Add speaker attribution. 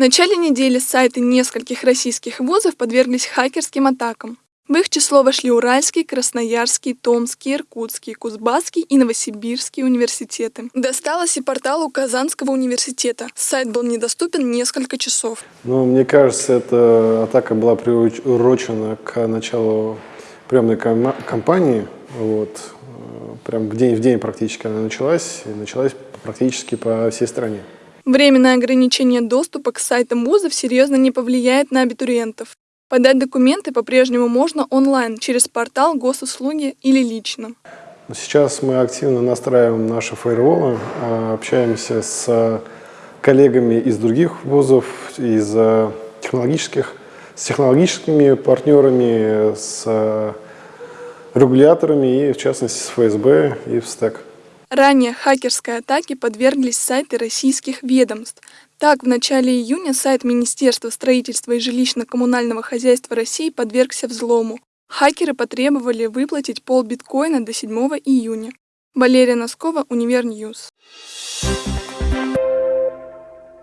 Speaker 1: начале недели сайты нескольких российских вузов подверглись хакерским атакам. В их число вошли Уральский, Красноярский, Томский, Иркутский, Кузбасский и Новосибирский университеты. Досталось и порталу Казанского университета. Сайт был недоступен несколько часов.
Speaker 2: Ну, мне кажется, эта атака была приурочена к началу приемной кампании. Вот. Прям в день в день практически она началась. И началась практически по всей стране.
Speaker 1: Временное ограничение доступа к сайтам вузов серьезно не повлияет на абитуриентов. Подать документы по-прежнему можно онлайн, через портал госуслуги или лично.
Speaker 2: Сейчас мы активно настраиваем наши фаерволы, а, общаемся с коллегами из других вузов, из а, технологических, с технологическими партнерами, с регуляторами и, в частности, с ФСБ и ФСТЭК.
Speaker 1: Ранее хакерской атаке подверглись сайты российских ведомств. Так, в начале июня сайт Министерства строительства и жилищно-коммунального хозяйства России подвергся взлому. Хакеры потребовали выплатить пол биткоина до 7 июня. Валерия Носкова, Универ News.